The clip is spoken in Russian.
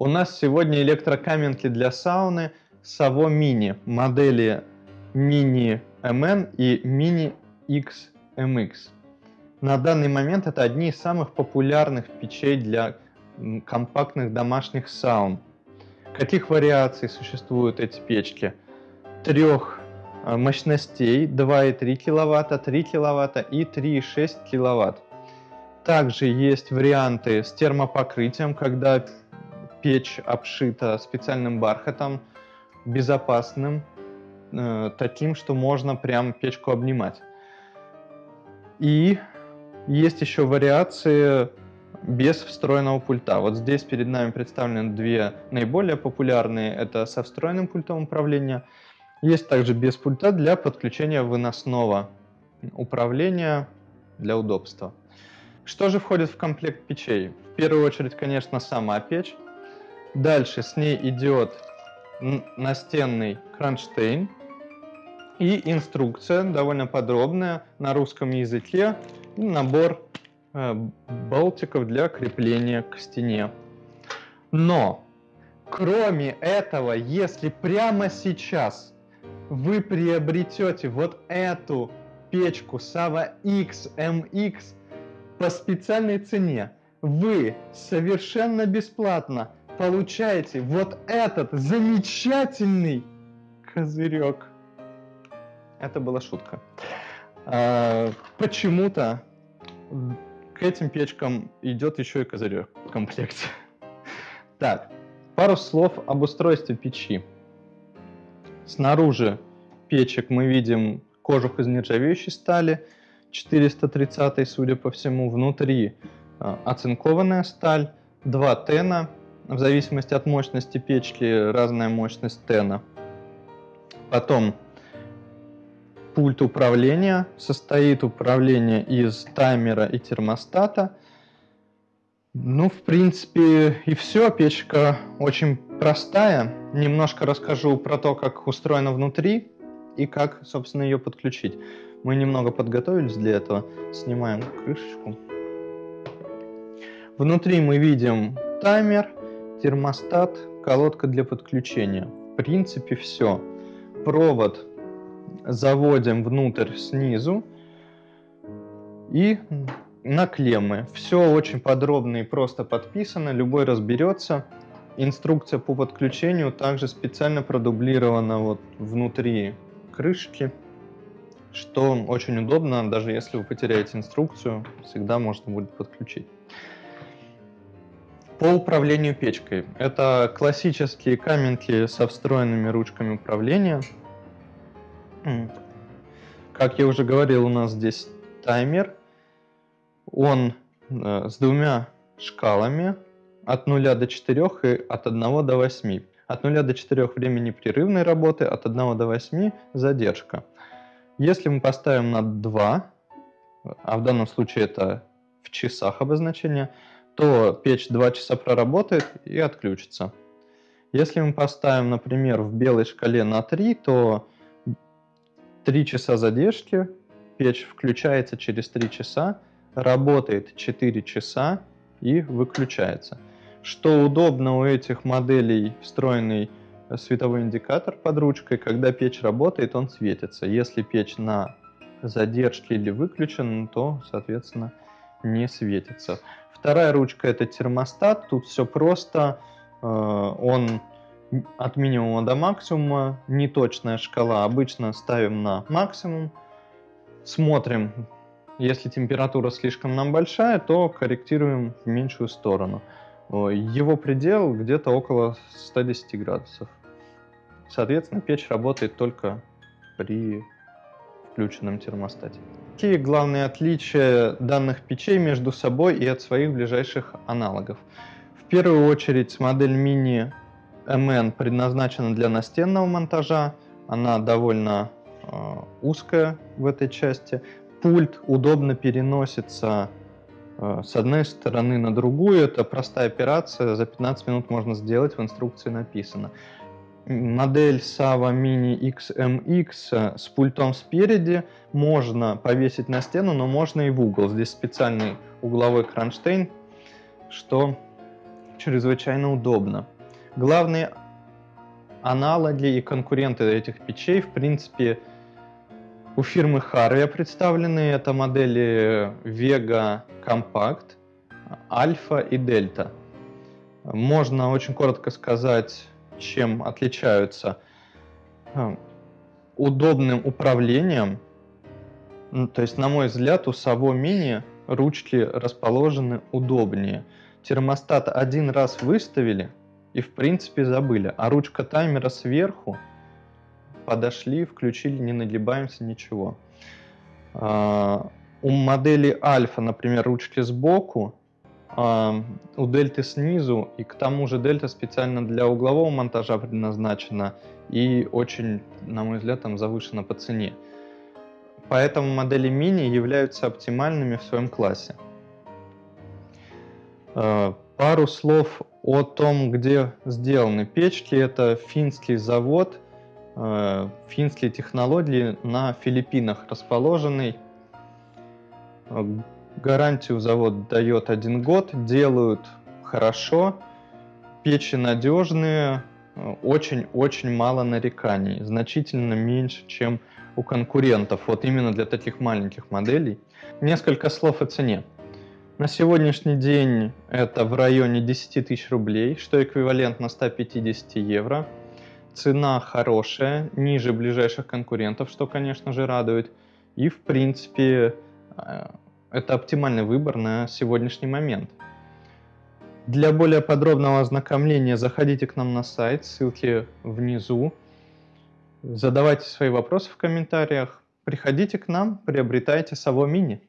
У нас сегодня электрокаменки для сауны Savo Mini, модели Mini MN и Mini XMX. На данный момент это одни из самых популярных печей для компактных домашних саун. Каких вариаций существуют эти печки? Трех э, мощностей 2,3 кВт, 3 кВт и 3,6 кВт. Также есть варианты с термопокрытием, когда печь обшита специальным бархатом, безопасным, э, таким, что можно прям печку обнимать. И есть еще вариации без встроенного пульта. Вот здесь перед нами представлены две наиболее популярные. Это со встроенным пультом управления. Есть также без пульта для подключения выносного управления для удобства. Что же входит в комплект печей? В первую очередь, конечно, сама печь. Дальше с ней идет настенный кронштейн и инструкция довольно подробная на русском языке набор э, болтиков для крепления к стене. Но, кроме этого, если прямо сейчас вы приобретете вот эту печку Sava XMX по специальной цене, вы совершенно бесплатно получаете вот этот замечательный козырек. Это была шутка. А, Почему-то к этим печкам идет еще и козырек в комплекте. Так, пару слов об устройстве печи. Снаружи печек мы видим кожух из нержавеющей стали, 430 судя по всему. Внутри а, оцинкованная сталь, два тена, в зависимости от мощности печки разная мощность тена. Потом пульт управления. Состоит управление из таймера и термостата. Ну, в принципе, и все. Печка очень простая. Немножко расскажу про то, как устроена внутри и как, собственно, ее подключить. Мы немного подготовились для этого. Снимаем крышечку. Внутри мы видим таймер, термостат, колодка для подключения. В принципе, все. Провод заводим внутрь снизу и на клеммы. Все очень подробно и просто подписано, любой разберется. Инструкция по подключению также специально продублирована вот внутри крышки, что очень удобно, даже если вы потеряете инструкцию, всегда можно будет подключить. По управлению печкой. Это классические каменки со встроенными ручками управления. Как я уже говорил, у нас здесь таймер. Он э, с двумя шкалами от 0 до 4 и от 1 до 8. От 0 до 4 время непрерывной работы, от 1 до 8 задержка. Если мы поставим на 2, а в данном случае это в часах обозначение, то печь 2 часа проработает и отключится. Если мы поставим, например, в белой шкале на 3, то 3 часа задержки, печь включается через 3 часа, работает 4 часа и выключается. Что удобно у этих моделей встроенный световой индикатор под ручкой, когда печь работает, он светится. Если печь на задержке или выключена, то, соответственно, не светится. Вторая ручка это термостат. Тут все просто. Э, он от минимума до максимума. Неточная шкала. Обычно ставим на максимум. Смотрим. Если температура слишком нам большая, то корректируем в меньшую сторону. Его предел где-то около 110 градусов. Соответственно, печь работает только при включенном термостате. Какие главные отличия данных печей между собой и от своих ближайших аналогов? В первую очередь модель Mini MN предназначена для настенного монтажа, она довольно э, узкая в этой части. Пульт удобно переносится э, с одной стороны на другую, это простая операция, за 15 минут можно сделать, в инструкции написано модель Sava Mini XMX с пультом спереди можно повесить на стену, но можно и в угол. Здесь специальный угловой кронштейн, что чрезвычайно удобно. Главные аналоги и конкуренты этих печей, в принципе, у фирмы Harvia представлены. Это модели Vega Compact, Alpha и Delta. Можно очень коротко сказать, чем отличаются. Удобным управлением, ну, то есть, на мой взгляд, у Savo Mini ручки расположены удобнее. Термостат один раз выставили и, в принципе, забыли. А ручка таймера сверху подошли, включили, не нагибаемся, ничего. А, у модели Альфа, например, ручки сбоку, у Дельты снизу, и к тому же Дельта специально для углового монтажа предназначена и очень, на мой взгляд, там завышена по цене. Поэтому модели мини являются оптимальными в своем классе. А, пару слов о том, где сделаны печки. Это финский завод, э, финские технологии на Филиппинах расположенный. Э, гарантию завод дает один год, делают хорошо, печи надежные, очень-очень мало нареканий, значительно меньше, чем у конкурентов, вот именно для таких маленьких моделей. Несколько слов о цене. На сегодняшний день это в районе 10 тысяч рублей, что эквивалентно 150 евро. Цена хорошая, ниже ближайших конкурентов, что, конечно же, радует. И, в принципе, э, это оптимальный выбор на сегодняшний момент. Для более подробного ознакомления заходите к нам на сайт, ссылки внизу. Задавайте свои вопросы в комментариях. Приходите к нам, приобретайте Savo Mini.